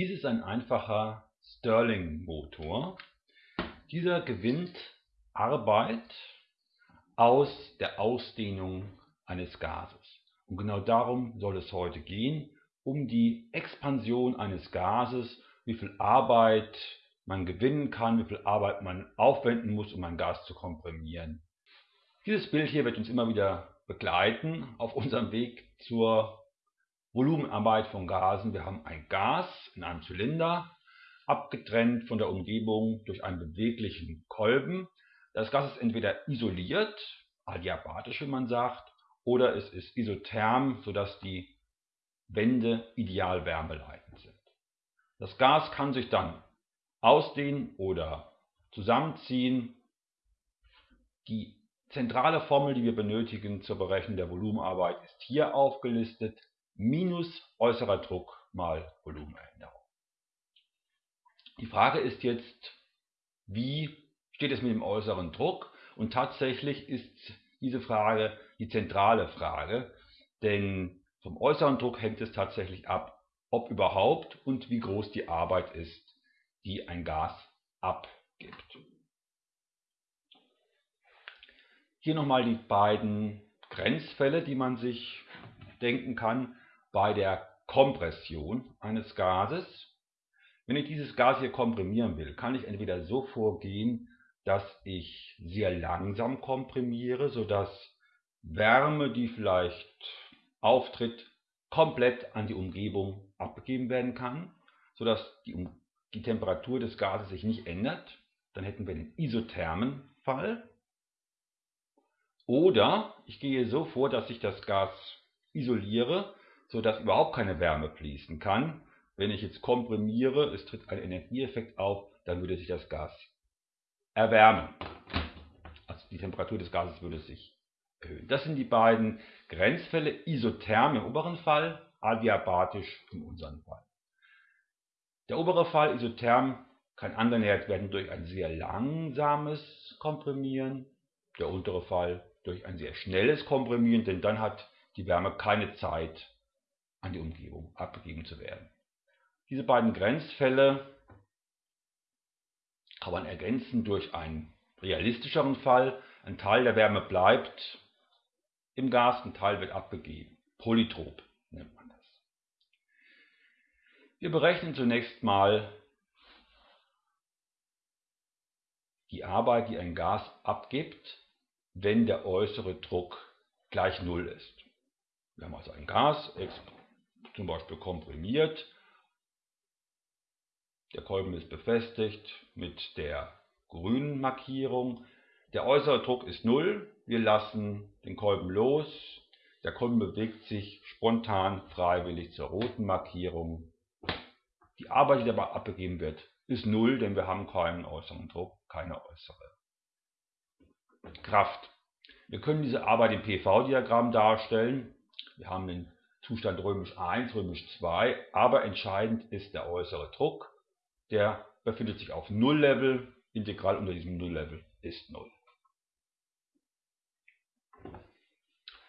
Dies ist ein einfacher Stirling-Motor. Dieser gewinnt Arbeit aus der Ausdehnung eines Gases. Und genau darum soll es heute gehen, um die Expansion eines Gases, wie viel Arbeit man gewinnen kann, wie viel Arbeit man aufwenden muss, um ein Gas zu komprimieren. Dieses Bild hier wird uns immer wieder begleiten auf unserem Weg zur Volumenarbeit von Gasen. Wir haben ein Gas in einem Zylinder, abgetrennt von der Umgebung durch einen beweglichen Kolben. Das Gas ist entweder isoliert, adiabatisch wie man sagt, oder es ist isotherm, sodass die Wände ideal wärmeleitend sind. Das Gas kann sich dann ausdehnen oder zusammenziehen. Die zentrale Formel, die wir benötigen zur Berechnung der Volumenarbeit, ist hier aufgelistet minus äußerer Druck mal Volumenänderung. Die Frage ist jetzt, wie steht es mit dem äußeren Druck? Und tatsächlich ist diese Frage die zentrale Frage, denn vom äußeren Druck hängt es tatsächlich ab, ob überhaupt und wie groß die Arbeit ist, die ein Gas abgibt. Hier nochmal die beiden Grenzfälle, die man sich denken kann bei der Kompression eines Gases. Wenn ich dieses Gas hier komprimieren will, kann ich entweder so vorgehen, dass ich sehr langsam komprimiere, sodass Wärme, die vielleicht auftritt, komplett an die Umgebung abgegeben werden kann, sodass die, die Temperatur des Gases sich nicht ändert. Dann hätten wir den isothermen Fall. Oder ich gehe so vor, dass ich das Gas isoliere, sodass überhaupt keine Wärme fließen kann. Wenn ich jetzt komprimiere, es tritt ein Energieeffekt auf, dann würde sich das Gas erwärmen. Also die Temperatur des Gases würde sich erhöhen. Das sind die beiden Grenzfälle, isotherm im oberen Fall, adiabatisch im unteren Fall. Der obere Fall, isotherm, kann angenähert werden durch ein sehr langsames Komprimieren, der untere Fall durch ein sehr schnelles Komprimieren, denn dann hat die Wärme keine Zeit an die Umgebung abgegeben zu werden. Diese beiden Grenzfälle kann man ergänzen durch einen realistischeren Fall. Ein Teil der Wärme bleibt im Gas, ein Teil wird abgegeben. Polytrop nennt man das. Wir berechnen zunächst mal die Arbeit, die ein Gas abgibt, wenn der äußere Druck gleich Null ist. Wir haben also ein Gas, zum Beispiel komprimiert. Der Kolben ist befestigt mit der grünen Markierung. Der äußere Druck ist 0. Wir lassen den Kolben los. Der Kolben bewegt sich spontan freiwillig zur roten Markierung. Die Arbeit, die dabei abgegeben wird, ist 0, denn wir haben keinen äußeren Druck, keine äußere Kraft. Wir können diese Arbeit im PV-Diagramm darstellen. Wir haben den Zustand römisch 1, römisch 2, aber entscheidend ist der äußere Druck. Der befindet sich auf Null-Level, Integral unter diesem Null-Level ist Null.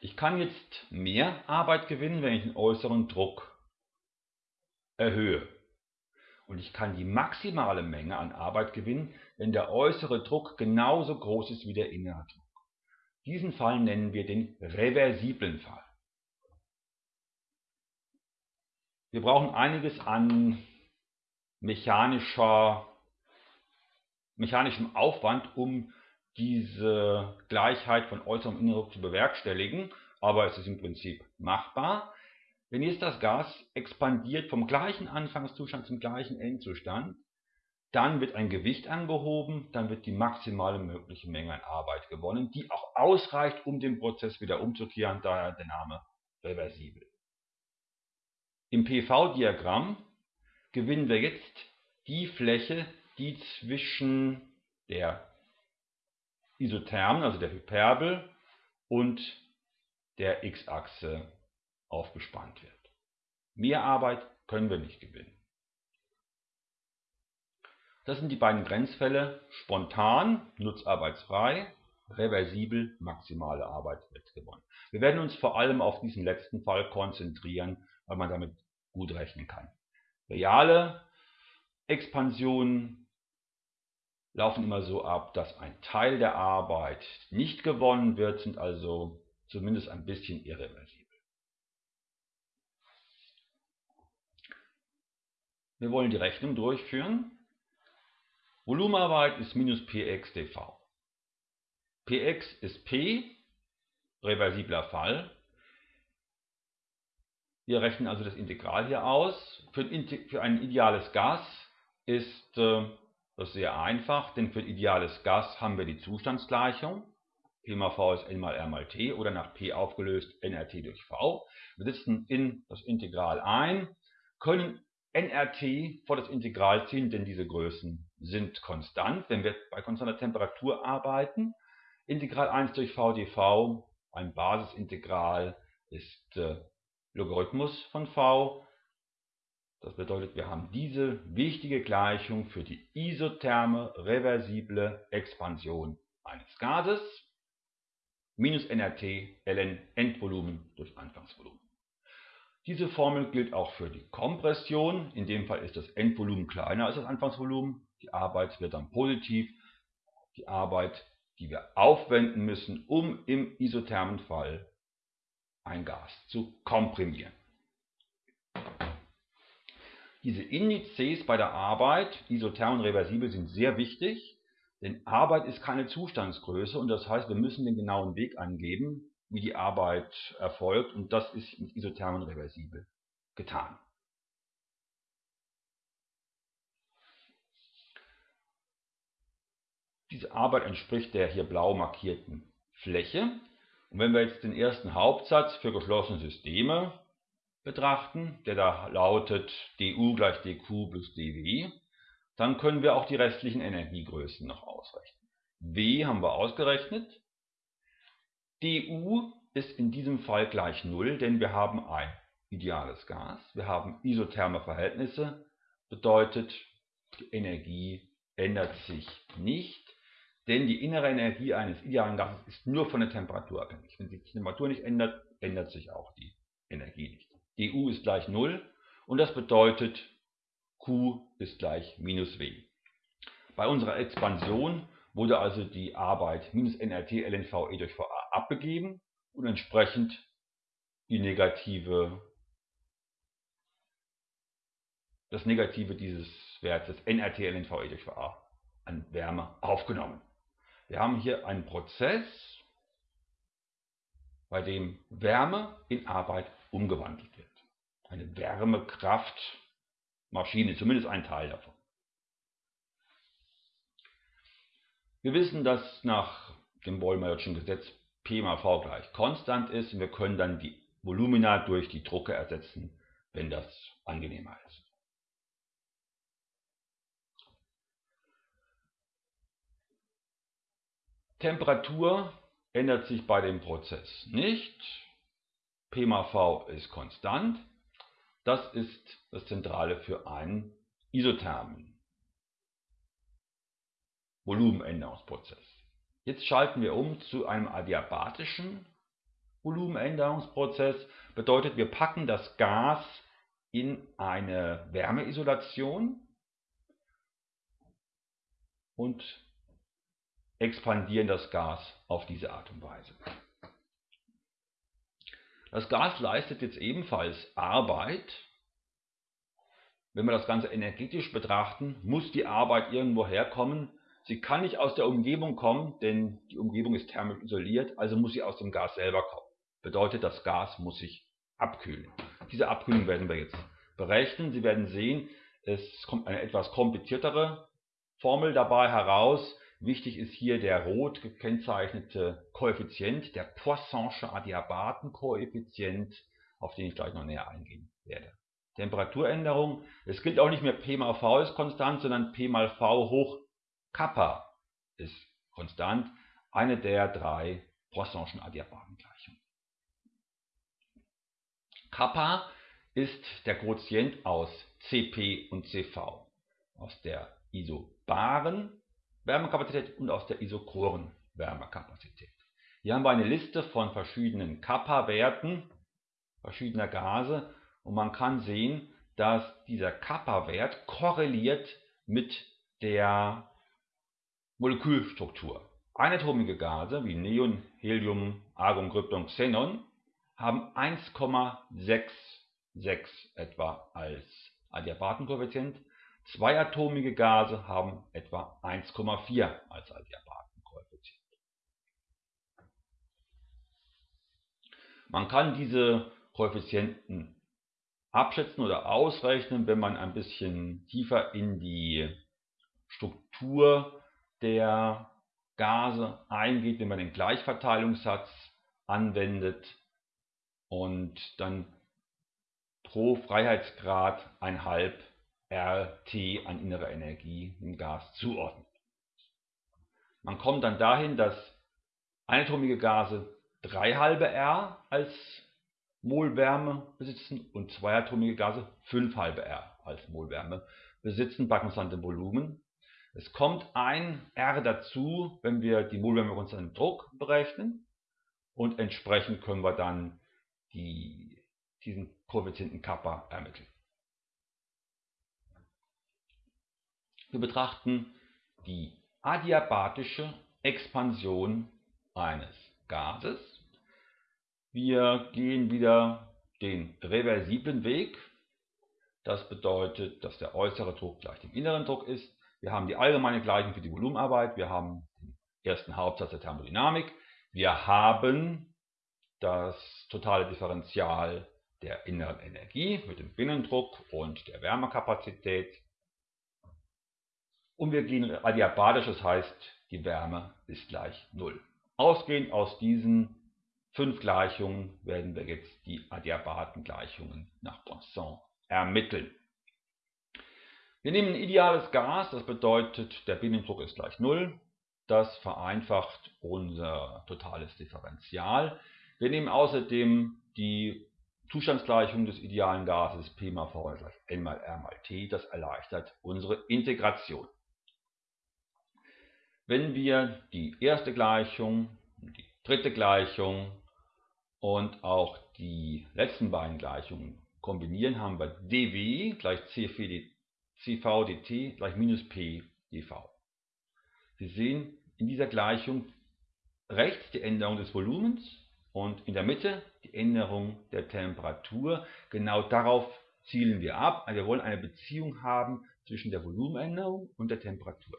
Ich kann jetzt mehr Arbeit gewinnen, wenn ich den äußeren Druck erhöhe. Und ich kann die maximale Menge an Arbeit gewinnen, wenn der äußere Druck genauso groß ist wie der innere Druck. Diesen Fall nennen wir den reversiblen Fall. Wir brauchen einiges an mechanischer, mechanischem Aufwand, um diese Gleichheit von äußerem und innerem zu bewerkstelligen, aber es ist im Prinzip machbar. Wenn jetzt das Gas expandiert vom gleichen Anfangszustand zum gleichen Endzustand, dann wird ein Gewicht angehoben, dann wird die maximale mögliche Menge an Arbeit gewonnen, die auch ausreicht, um den Prozess wieder umzukehren, daher der Name reversibel. Im PV-Diagramm gewinnen wir jetzt die Fläche, die zwischen der Isothermen, also der Hyperbel, und der x-Achse aufgespannt wird. Mehr Arbeit können wir nicht gewinnen. Das sind die beiden Grenzfälle spontan, nutzarbeitsfrei, reversibel, maximale Arbeit wird gewonnen. Wir werden uns vor allem auf diesen letzten Fall konzentrieren, weil man damit gut rechnen kann. Reale Expansionen laufen immer so ab, dass ein Teil der Arbeit nicht gewonnen wird, sind also zumindest ein bisschen irreversibel. Wir wollen die Rechnung durchführen. Volumenarbeit ist minus px dv. px ist p, reversibler Fall. Wir rechnen also das Integral hier aus. Für ein, für ein ideales Gas ist äh, das sehr einfach, denn für ein ideales Gas haben wir die Zustandsgleichung. P mal V ist N mal R mal T oder nach P aufgelöst nRT durch V. Wir setzen in das Integral ein, können nRT vor das Integral ziehen, denn diese Größen sind konstant, wenn wir bei konstanter Temperatur arbeiten. Integral 1 durch v dv, ein Basisintegral, ist äh, Logarithmus von v. Das bedeutet, wir haben diese wichtige Gleichung für die isotherme reversible Expansion eines Gases minus nRT ln Endvolumen durch Anfangsvolumen. Diese Formel gilt auch für die Kompression. In dem Fall ist das Endvolumen kleiner als das Anfangsvolumen. Die Arbeit wird dann positiv. Die Arbeit, die wir aufwenden müssen, um im isothermen Fall ein Gas zu komprimieren. Diese Indizes bei der Arbeit, isotherm und reversibel, sind sehr wichtig, denn Arbeit ist keine Zustandsgröße und das heißt, wir müssen den genauen Weg angeben, wie die Arbeit erfolgt und das ist mit isothermen reversibel getan. Diese Arbeit entspricht der hier blau markierten Fläche. Und wenn wir jetzt den ersten Hauptsatz für geschlossene Systeme betrachten, der da lautet du gleich dq plus dw, dann können wir auch die restlichen Energiegrößen noch ausrechnen. W haben wir ausgerechnet, du ist in diesem Fall gleich 0, denn wir haben ein ideales Gas, wir haben isotherme Verhältnisse, bedeutet die Energie ändert sich nicht, denn die innere Energie eines idealen Gases ist nur von der Temperatur abhängig. Wenn sich die Temperatur nicht ändert, ändert sich auch die Energie nicht. du ist gleich 0 und das bedeutet Q ist gleich minus W. Bei unserer Expansion wurde also die Arbeit minus nRT ln VE durch VA abgegeben und entsprechend die negative, das Negative dieses Wertes nRT ln VE durch VA an Wärme aufgenommen. Wir haben hier einen Prozess, bei dem Wärme in Arbeit umgewandelt wird. Eine Wärmekraftmaschine, zumindest ein Teil davon. Wir wissen, dass nach dem Bollmeyer'schen Gesetz P mal V gleich konstant ist und wir können dann die Volumina durch die Drucke ersetzen, wenn das angenehmer ist. Temperatur ändert sich bei dem Prozess nicht. P mal V ist konstant. Das ist das Zentrale für einen isothermen Volumenänderungsprozess. Jetzt schalten wir um zu einem adiabatischen Volumenänderungsprozess. Bedeutet, wir packen das Gas in eine Wärmeisolation und expandieren das Gas auf diese Art und Weise. Das Gas leistet jetzt ebenfalls Arbeit. Wenn wir das Ganze energetisch betrachten, muss die Arbeit irgendwo herkommen, Sie kann nicht aus der Umgebung kommen, denn die Umgebung ist thermisch isoliert, also muss sie aus dem Gas selber kommen. Bedeutet, das Gas muss sich abkühlen. Diese Abkühlung werden wir jetzt berechnen. Sie werden sehen, es kommt eine etwas kompliziertere Formel dabei heraus. Wichtig ist hier der rot gekennzeichnete Koeffizient, der Poisson'sche Adiabatenkoeffizient, auf den ich gleich noch näher eingehen werde. Temperaturänderung, es gilt auch nicht mehr P mal V ist konstant, sondern P mal V hoch Kappa ist konstant, eine der drei Poisson'schen Adiabatengleichungen. Kappa ist der Quotient aus Cp und Cv, aus der isobaren Wärmekapazität und aus der isochoren Wärmekapazität. Hier haben wir eine Liste von verschiedenen Kappa-Werten verschiedener Gase und man kann sehen, dass dieser Kappa-Wert korreliert mit der Molekülstruktur. Einatomige Gase wie Neon, Helium, Argon, Krypton, Xenon haben 1,66 etwa als Adiabatenkoeffizient. Zweiatomige Gase haben etwa 1,4 als Adiabatenkoeffizient. Man kann diese Koeffizienten abschätzen oder ausrechnen, wenn man ein bisschen tiefer in die Struktur der Gase eingeht, wenn man den Gleichverteilungssatz anwendet und dann pro Freiheitsgrad ein halb RT an innerer Energie im Gas zuordnet. Man kommt dann dahin, dass einatomige Gase 3 halbe R als Mol Wärme besitzen und zweiatomige Gase 5 halbe R als Mol Wärme besitzen bei konstantem Volumen. Es kommt ein R dazu, wenn wir die Molwärme konstanten Druck berechnen und entsprechend können wir dann die, diesen Koeffizienten Kappa ermitteln. Wir betrachten die adiabatische Expansion eines Gases. Wir gehen wieder den reversiblen Weg. Das bedeutet, dass der äußere Druck gleich dem inneren Druck ist. Wir haben die allgemeine Gleichung für die Volumenarbeit. Wir haben den ersten Hauptsatz der Thermodynamik. Wir haben das totale Differential der inneren Energie mit dem Binnendruck und der Wärmekapazität. Und wir gehen adiabatisch, das heißt, die Wärme ist gleich 0. Ausgehend aus diesen fünf Gleichungen werden wir jetzt die Adiabatengleichungen nach Poisson ermitteln. Wir nehmen ein ideales Gas, das bedeutet, der Binnendruck ist gleich 0. Das vereinfacht unser totales Differential. Wir nehmen außerdem die Zustandsgleichung des idealen Gases P mal V gleich N mal R mal T. Das erleichtert unsere Integration. Wenn wir die erste Gleichung, die dritte Gleichung und auch die letzten beiden Gleichungen kombinieren, haben wir dw gleich CV dt gleich minus p dv. Sie sehen in dieser Gleichung rechts die Änderung des Volumens und in der Mitte die Änderung der Temperatur. Genau darauf zielen wir ab. Also wir wollen eine Beziehung haben zwischen der Volumenänderung und der Temperatur.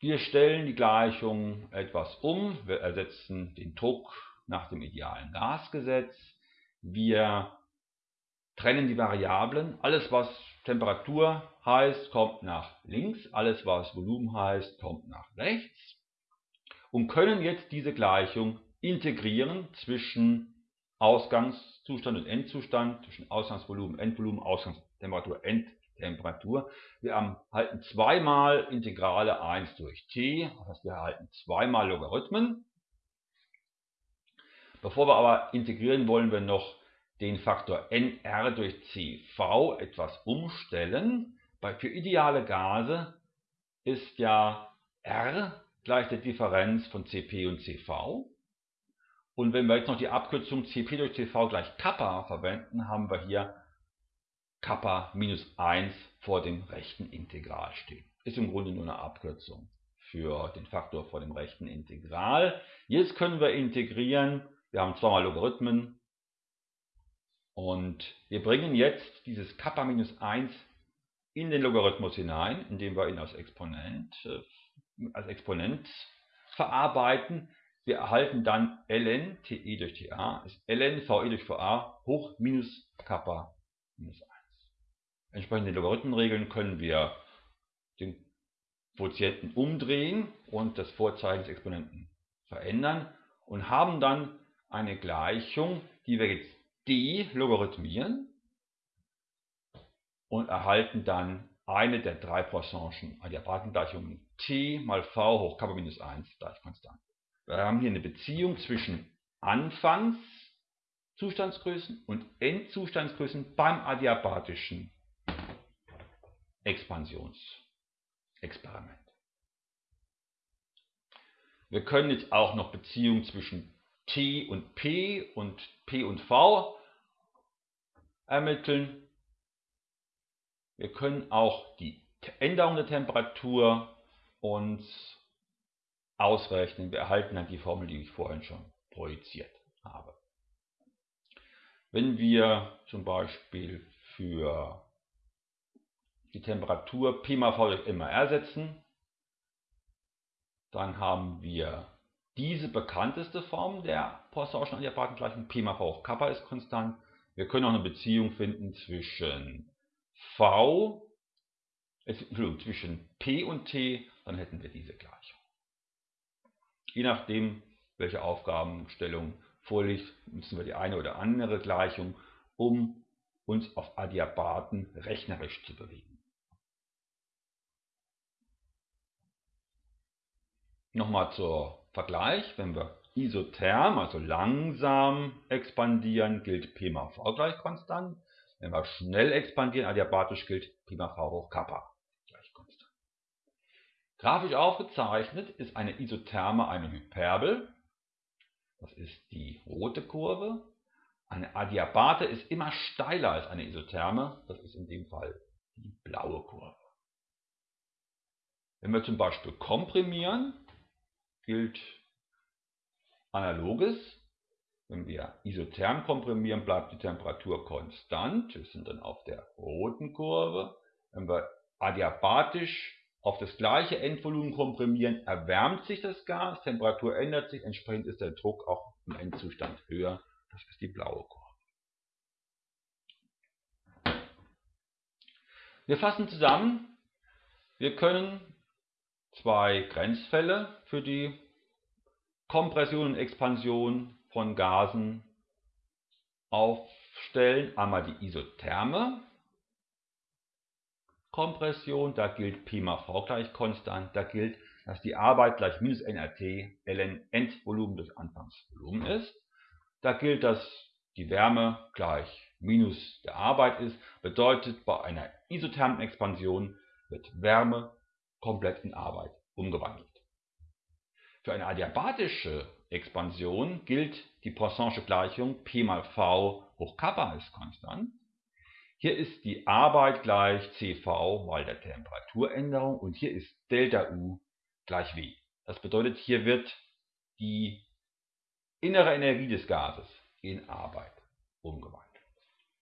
Wir stellen die Gleichung etwas um. Wir ersetzen den Druck nach dem idealen Gasgesetz. Wir trennen die Variablen. Alles, was Temperatur heißt, kommt nach links. Alles, was Volumen heißt, kommt nach rechts. Und können jetzt diese Gleichung integrieren zwischen Ausgangszustand und Endzustand, zwischen Ausgangsvolumen, Endvolumen, Ausgangstemperatur, Endtemperatur. Temperatur. Wir erhalten zweimal Integrale 1 durch t, das heißt wir erhalten zweimal Logarithmen. Bevor wir aber integrieren, wollen wir noch den Faktor nr durch cv etwas umstellen. Für ideale Gase ist ja r gleich der Differenz von Cp und Cv. Und wenn wir jetzt noch die Abkürzung Cp durch Cv gleich Kappa verwenden, haben wir hier Kappa minus 1 vor dem rechten Integral stehen. Ist im Grunde nur eine Abkürzung für den Faktor vor dem rechten Integral. Jetzt können wir integrieren. Wir haben zweimal Logarithmen. Und wir bringen jetzt dieses Kappa minus 1 in den Logarithmus hinein, indem wir ihn als Exponent, äh, als Exponent verarbeiten. Wir erhalten dann ln te durch ta ist ln ve durch va hoch minus Kappa minus 1. Entsprechend den Logarithmenregeln können wir den Quotienten umdrehen und das Vorzeichen des Exponenten verändern und haben dann eine Gleichung, die wir jetzt delogarithmieren und erhalten dann eine der drei Poisson'schen Adiabratengleichungen t mal v hoch Kappa minus 1 gleich konstant. Wir haben hier eine Beziehung zwischen Anfangszustandsgrößen und Endzustandsgrößen beim adiabatischen Expansionsexperiment. Wir können jetzt auch noch Beziehungen zwischen T und P und P und V ermitteln. Wir können auch die Änderung der Temperatur uns ausrechnen. Wir erhalten dann die Formel, die ich vorhin schon projiziert habe. Wenn wir zum Beispiel für die Temperatur P mal V durch MR ersetzen, dann haben wir diese bekannteste Form der Poissonischen Adiabatengleichung, P mal V hoch Kappa ist konstant. Wir können auch eine Beziehung finden zwischen V, äh, zwischen P und T, dann hätten wir diese Gleichung. Je nachdem, welche Aufgabenstellung vorliegt, müssen wir die eine oder andere Gleichung, um uns auf Adiabaten rechnerisch zu bewegen. Nochmal zur Vergleich, wenn wir isotherm, also langsam expandieren, gilt P mal V gleich konstant. Wenn wir schnell expandieren, adiabatisch gilt P mal V hoch Kappa gleich konstant. Grafisch aufgezeichnet ist eine Isotherme eine Hyperbel. Das ist die rote Kurve. Eine Adiabate ist immer steiler als eine Isotherme. Das ist in dem Fall die blaue Kurve. Wenn wir zum Beispiel komprimieren, gilt analoges. Wenn wir isotherm komprimieren, bleibt die Temperatur konstant. Wir sind dann auf der roten Kurve. Wenn wir adiabatisch auf das gleiche Endvolumen komprimieren, erwärmt sich das Gas, Temperatur ändert sich, entsprechend ist der Druck auch im Endzustand höher. Das ist die blaue Kurve. Wir fassen zusammen. Wir können zwei Grenzfälle für die Kompression und Expansion von Gasen aufstellen. Einmal die isotherme Kompression, da gilt Pi mal V gleich konstant, da gilt, dass die Arbeit gleich minus nRT ln Endvolumen des Anfangsvolumen ist. Da gilt, dass die Wärme gleich minus der Arbeit ist, bedeutet bei einer isothermen Expansion wird Wärme komplett in Arbeit umgewandelt. Für eine adiabatische Expansion gilt die Poisson Gleichung P mal V hoch Kappa ist konstant. Hier ist die Arbeit gleich CV mal der Temperaturänderung und hier ist Delta U gleich W. Das bedeutet, hier wird die innere Energie des Gases in Arbeit umgewandelt.